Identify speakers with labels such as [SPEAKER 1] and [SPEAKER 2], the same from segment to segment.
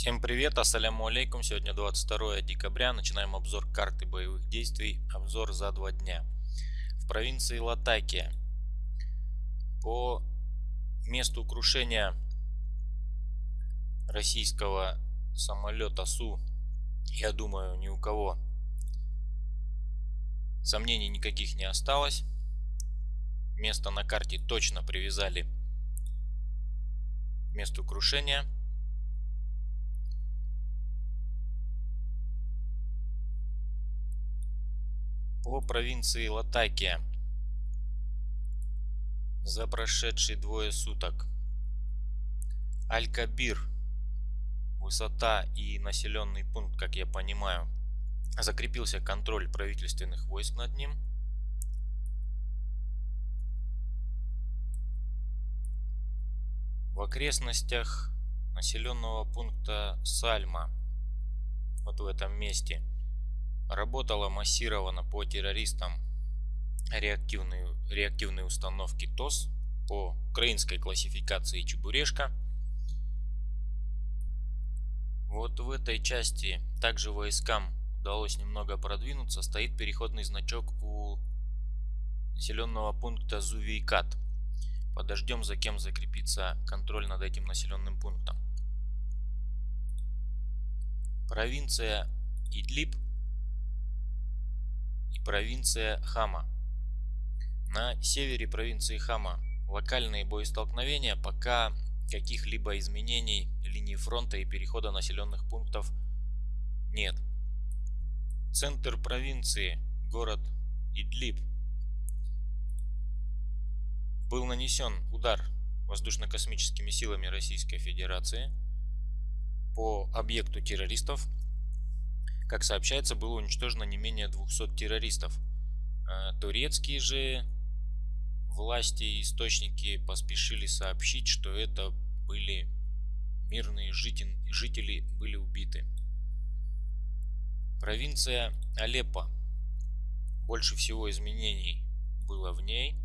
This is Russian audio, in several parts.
[SPEAKER 1] Всем привет, ассаляму алейкум. Сегодня 22 декабря. Начинаем обзор карты боевых действий. Обзор за два дня. В провинции Латакия. По месту крушения российского самолета Су, я думаю, ни у кого сомнений никаких не осталось. Место на карте точно привязали к месту крушения. По провинции Латакия. За прошедшие двое суток. Аль-Кабир, высота и населенный пункт, как я понимаю, закрепился контроль правительственных войск над ним. В окрестностях населенного пункта Сальма, вот в этом месте, работала массированно по террористам реактивные, реактивные установки ТОС по украинской классификации Чебурешка. Вот в этой части также войскам удалось немного продвинуться. Стоит переходный значок у населенного пункта Зувейкат. Подождем, за кем закрепится контроль над этим населенным пунктом. Провинция Идлиб провинция Хама. На севере провинции Хама локальные боестолкновения пока каких-либо изменений линии фронта и перехода населенных пунктов нет. Центр провинции, город Идлиб, был нанесен удар воздушно-космическими силами Российской Федерации по объекту террористов как сообщается, было уничтожено не менее 200 террористов. А турецкие же власти и источники поспешили сообщить, что это были мирные жители, жители были убиты. Провинция Алеппо. Больше всего изменений было в ней.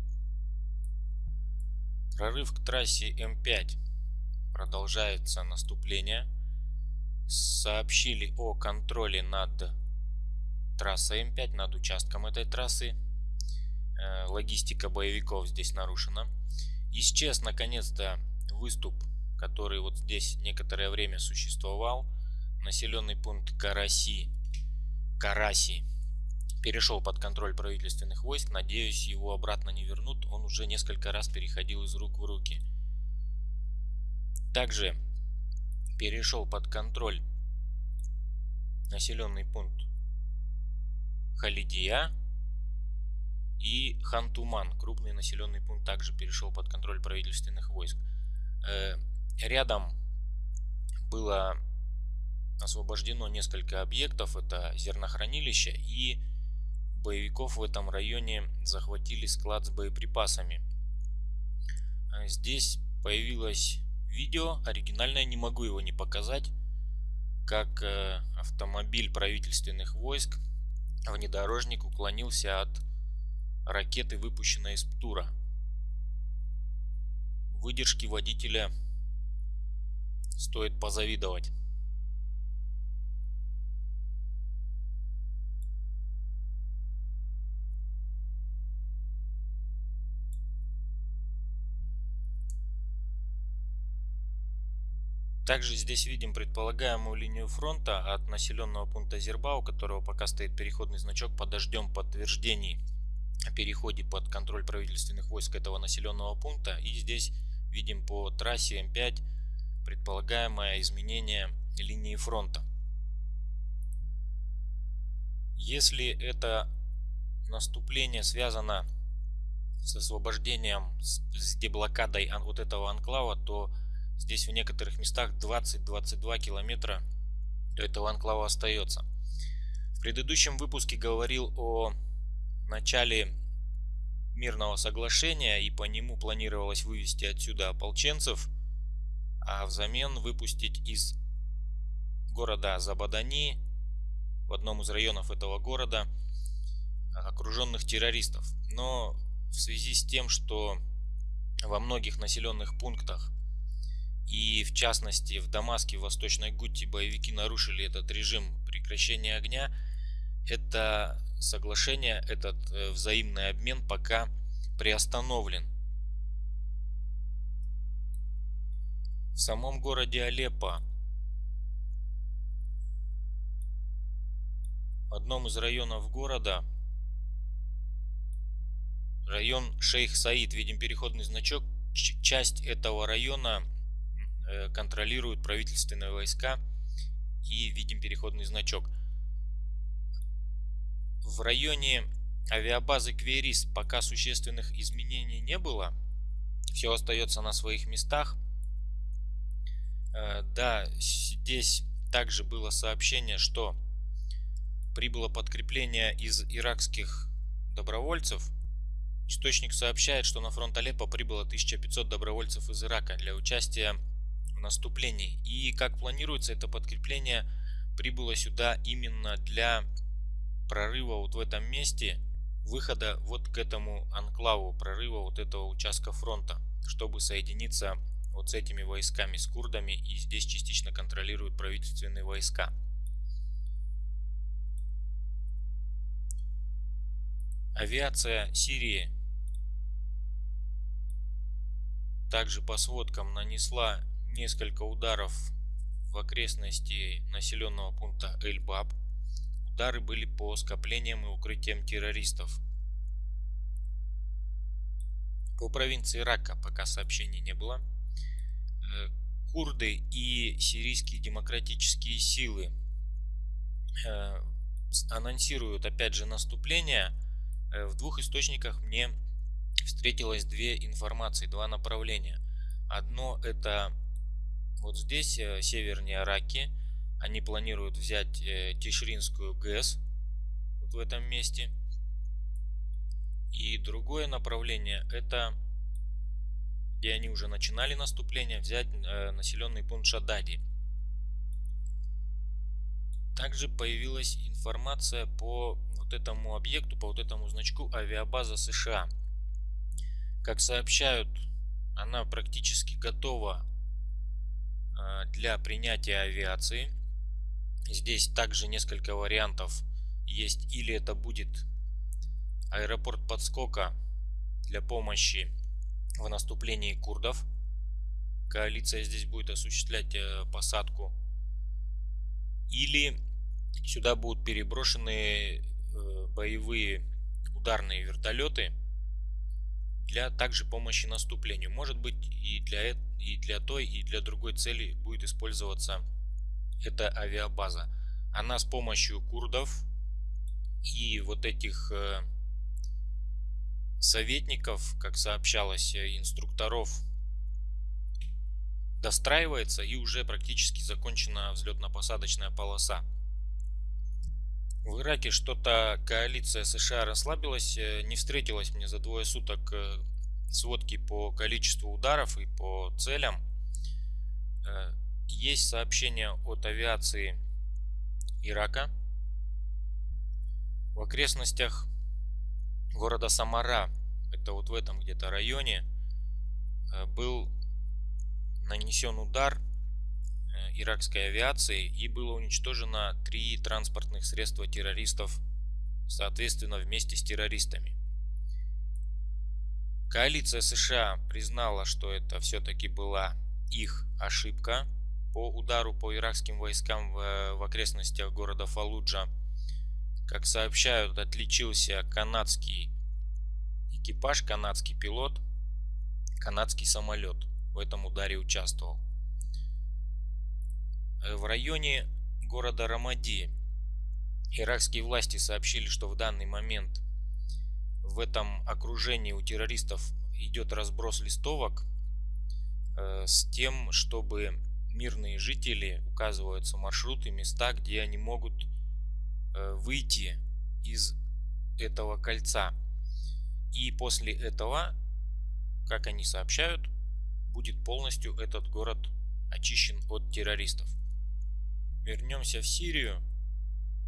[SPEAKER 1] Прорыв к трассе М5. Продолжается наступление сообщили о контроле над трассой М5, над участком этой трассы. Э, логистика боевиков здесь нарушена. Исчез наконец-то выступ, который вот здесь некоторое время существовал. Населенный пункт Караси, Караси перешел под контроль правительственных войск. Надеюсь, его обратно не вернут. Он уже несколько раз переходил из рук в руки. Также перешел под контроль населенный пункт Халидия и Хантуман, крупный населенный пункт, также перешел под контроль правительственных войск. Э, рядом было освобождено несколько объектов, это зернохранилище, и боевиков в этом районе захватили склад с боеприпасами. Э, здесь появилась видео, оригинальное, не могу его не показать, как э, автомобиль правительственных войск, внедорожник уклонился от ракеты, выпущенной из Птура. Выдержки водителя стоит позавидовать. Также здесь видим предполагаемую линию фронта от населенного пункта Зерба, у которого пока стоит переходный значок. Подождем подтверждений о переходе под контроль правительственных войск этого населенного пункта. И здесь видим по трассе М5 предполагаемое изменение линии фронта. Если это наступление связано с освобождением, с деблокадой вот этого анклава, то Здесь в некоторых местах 20-22 километра до этого анклава остается. В предыдущем выпуске говорил о начале мирного соглашения и по нему планировалось вывести отсюда ополченцев, а взамен выпустить из города Забадани в одном из районов этого города окруженных террористов. Но в связи с тем, что во многих населенных пунктах И в частности в Дамаске, в Восточной Гутте боевики нарушили этот режим прекращения огня. Это соглашение, этот э, взаимный обмен пока приостановлен. В самом городе Алеппо в одном из районов города район Шейх Саид, видим переходный значок, часть этого района контролируют правительственные войска и видим переходный значок. В районе авиабазы Кверис пока существенных изменений не было. Все остается на своих местах. Э, да, здесь также было сообщение, что прибыло подкрепление из иракских добровольцев. Источник сообщает, что на фронт Алеппо прибыло 1500 добровольцев из Ирака для участия в наступлении. И как планируется это подкрепление прибыло сюда именно для прорыва вот в этом месте, выхода вот к этому анклаву, прорыва вот этого участка фронта, чтобы соединиться вот с этими войсками, с курдами, и здесь частично контролируют правительственные войска. Авиация Сирии также по сводкам нанесла несколько ударов в окрестности населенного пункта Эль-Баб. Удары были по скоплениям и укрытиям террористов. По провинции Рака пока сообщений не было. Э, курды и сирийские демократические силы э, анонсируют опять же наступление. Э, в двух источниках мне встретилось две информации, два направления. Одно это вот здесь, севернее Раки, они планируют взять э, Тишринскую ГЭС вот в этом месте. И другое направление это где они уже начинали наступление, взять э, населенный пункт Шадади. Также появилась информация по вот этому объекту, по вот этому значку авиабаза США. Как сообщают, она практически готова э, для принятия авиации. Здесь также несколько вариантов есть. Или это будет аэропорт подскока для помощи в наступлении курдов. Коалиция здесь будет осуществлять э, посадку. Или сюда будут переброшены э, боевые ударные вертолеты для также помощи наступлению. Может быть и для, и для той, и для другой цели будет использоваться эта авиабаза. Она с помощью курдов и вот этих э, советников, как сообщалось, э, инструкторов, достраивается и уже практически закончена взлетно-посадочная полоса. В Ираке что-то коалиция США расслабилась, э, не встретилась мне за двое суток сводки по количеству ударов и по целям есть сообщение от авиации Ирака. В окрестностях города Самара, это вот в этом где-то районе, э, был нанесен удар э, иракской авиации и было уничтожено три транспортных средства террористов, соответственно, вместе с террористами. Коалиция США признала, что это все-таки была их ошибка, по удару по иракским войскам в, в окрестностях города Фалуджа. Как сообщают, отличился канадский экипаж, канадский пилот, канадский самолет в этом ударе участвовал. В районе города Рамади иракские власти сообщили, что в данный момент в этом окружении у террористов идет разброс листовок э, с тем, чтобы мирные жители указываются маршруты, места, где они могут э, выйти из этого кольца. И после этого, как они сообщают, будет полностью этот город очищен от террористов. Вернемся в Сирию.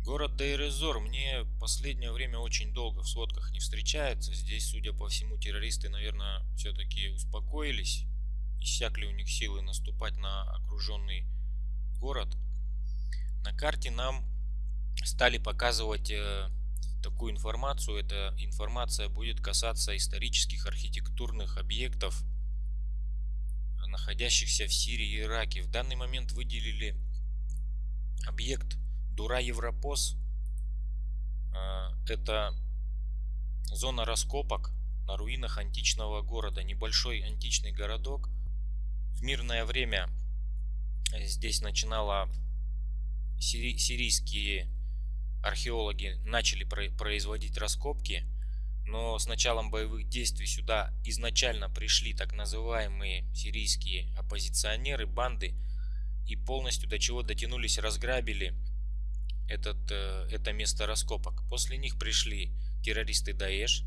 [SPEAKER 1] Город Дейрезор мне последнее время очень долго в сводках не встречается. Здесь, судя по всему, террористы, наверное, все-таки успокоились иссякли у них силы наступать на окруженный город, на карте нам стали показывать э, такую информацию. Эта информация будет касаться исторических архитектурных объектов, находящихся в Сирии и Ираке. В данный момент выделили объект Дура Европос. Э, это зона раскопок на руинах античного города. Небольшой античный городок. В мирное время здесь начинала сирийские археологи начали производить раскопки, но с началом боевых действий сюда изначально пришли так называемые сирийские оппозиционеры, банды, и полностью до чего дотянулись, разграбили этот, э, это место раскопок. После них пришли террористы Даэш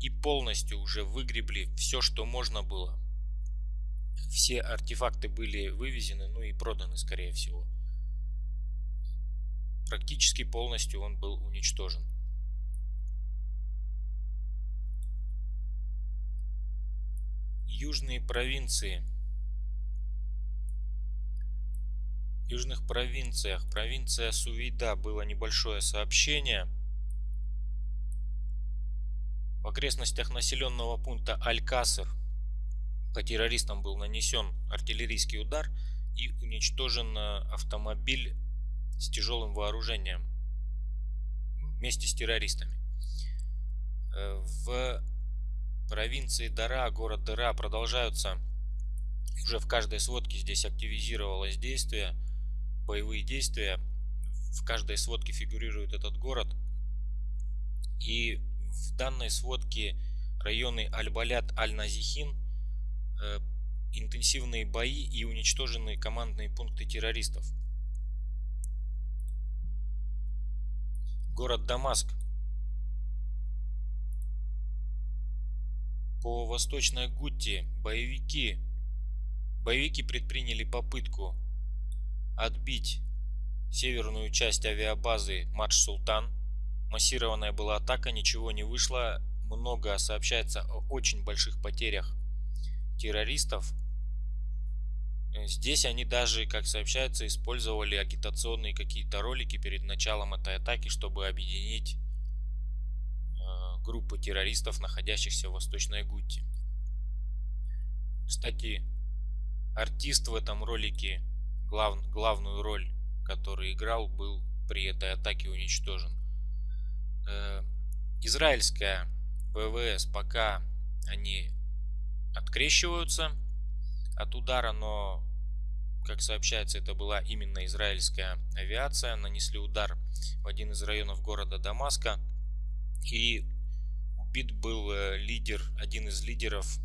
[SPEAKER 1] и полностью уже выгребли все, что можно было. Все артефакты были вывезены, ну и проданы, скорее всего. Практически полностью он был уничтожен. Южные провинции. В южных провинциях, провинция Сувейда, было небольшое сообщение. В окрестностях населенного пункта Аль-Каср по террористам был нанесен артиллерийский удар и уничтожен э, автомобиль с тяжелым вооружением вместе с террористами. Э, в провинции Дара, город Дара, продолжаются уже в каждой сводке здесь активизировалось действие, боевые действия. В каждой сводке фигурирует этот город. И в данной сводке районы Аль-Балят, Аль-Назихин, э, интенсивные бои и уничтоженные командные пункты террористов. город Дамаск. По восточной Гутте боевики, боевики предприняли попытку отбить северную часть авиабазы Мадж-Султан. Массированная была атака, ничего не вышло. Много сообщается о очень больших потерях террористов. Здесь они даже, как сообщается, использовали агитационные какие-то ролики перед началом этой атаки, чтобы объединить э, группы террористов, находящихся в Восточной Гутте. Кстати, артист в этом ролике, глав, главную роль, который играл, был при этой атаке уничтожен. Э, израильская ВВС пока они открещиваются от удара, но как сообщается, это была именно израильская авиация. Нанесли удар в один из районов города Дамаска. И убит был э, лидер, один из лидеров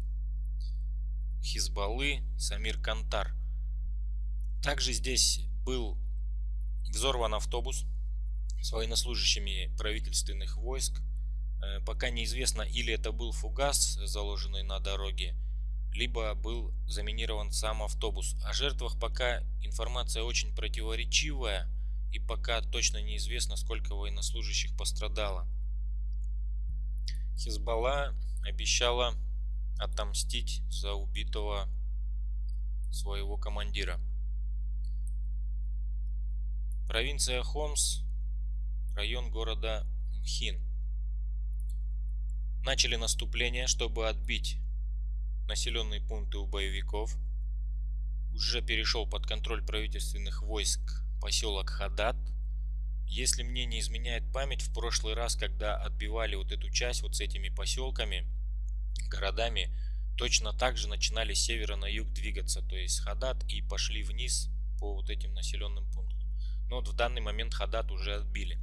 [SPEAKER 1] Хизбаллы, Самир Кантар. Также здесь был взорван автобус с военнослужащими правительственных войск. Э, пока неизвестно, или это был фугас, заложенный на дороге, либо был заминирован сам автобус. О жертвах пока информация очень противоречивая и пока точно неизвестно, сколько военнослужащих пострадало. Хизбалла обещала отомстить за убитого своего командира. Провинция Хомс, район города Мхин. Начали наступление, чтобы отбить населенные пункты у боевиков. Уже перешел под контроль правительственных войск поселок Хадат. Если мне не изменяет память, в прошлый раз, когда отбивали вот эту часть вот с этими поселками, городами, точно так же начинали с севера на юг двигаться, то есть Хадат и пошли вниз по вот этим населенным пунктам. Но вот в данный момент Хадат уже отбили.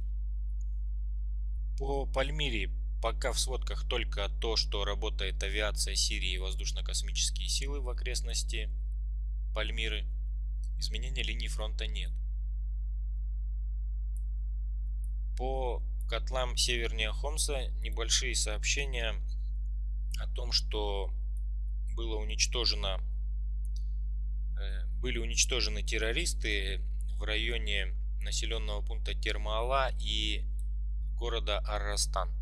[SPEAKER 1] По Пальмире Пока в сводках только то, что работает авиация Сирии и воздушно-космические силы в окрестности Пальмиры. Изменения линии фронта нет. По котлам севернее Хомса небольшие сообщения о том, что было уничтожено, э, были уничтожены террористы в районе населенного пункта Термаала и города Аррастан.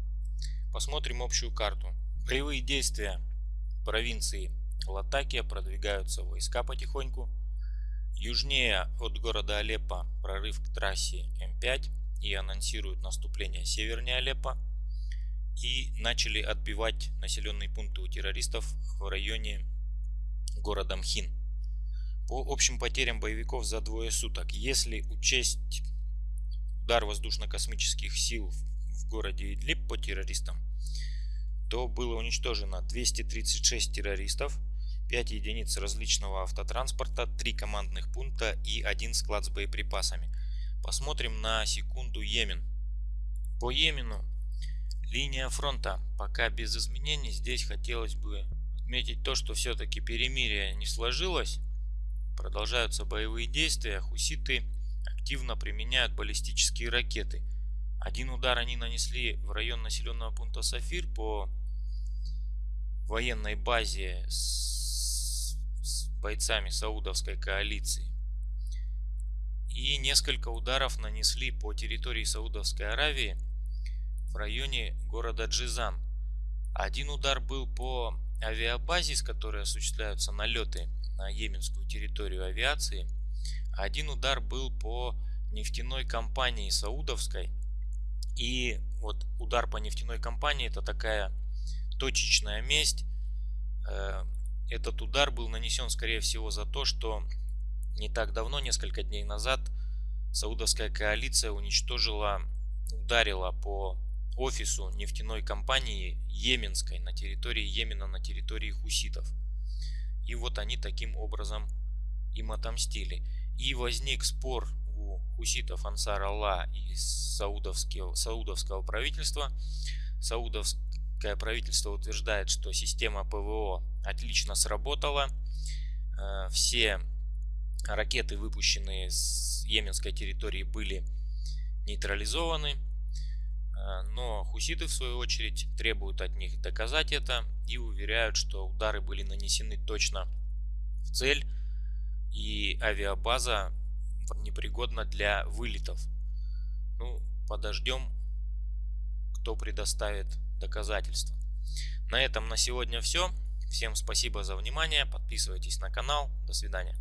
[SPEAKER 1] Посмотрим общую карту. Боевые действия провинции Латакия продвигаются войска потихоньку. Южнее от города Алеппо прорыв к трассе М5 и анонсируют наступление севернее Алеппо. И начали отбивать населенные пункты у террористов в районе города Мхин. По общим потерям боевиков за двое суток, если учесть удар воздушно-космических сил в городе Идлиб по террористам, то было уничтожено 236 террористов, 5 единиц различного автотранспорта, 3 командных пункта и 1 склад с боеприпасами. Посмотрим на секунду Йемен. По Йемену линия фронта пока без изменений. Здесь хотелось бы отметить то, что все-таки перемирие не сложилось. Продолжаются боевые действия. Хуситы активно применяют баллистические ракеты. Один удар они нанесли в район населенного пункта Сафир по военной базе с, бойцами Саудовской коалиции. И несколько ударов нанесли по территории Саудовской Аравии в районе города Джизан. Один удар был по авиабазе, с которой осуществляются налеты на йеменскую территорию авиации. Один удар был по нефтяной компании Саудовской. И вот удар по нефтяной компании это такая точечная месть. Э, этот удар был нанесен, скорее всего, за то, что не так давно, несколько дней назад, саудовская коалиция уничтожила, ударила по офису нефтяной компании Йеменской на территории Йемена, на территории хуситов. И вот они таким образом им отомстили. И возник спор у хуситов Ансар Алла и саудовского, саудовского правительства. Саудовское правительство утверждает, что система ПВО отлично сработала. Э, все ракеты, выпущенные с йеменской территории, были нейтрализованы. Э, но хуситы, в свою очередь, требуют от них доказать это и уверяют, что удары были нанесены точно в цель и авиабаза непригодна для вылетов. Ну, подождем, кто предоставит доказательства. На этом на сегодня все. Всем спасибо за внимание. Подписывайтесь на канал. До свидания.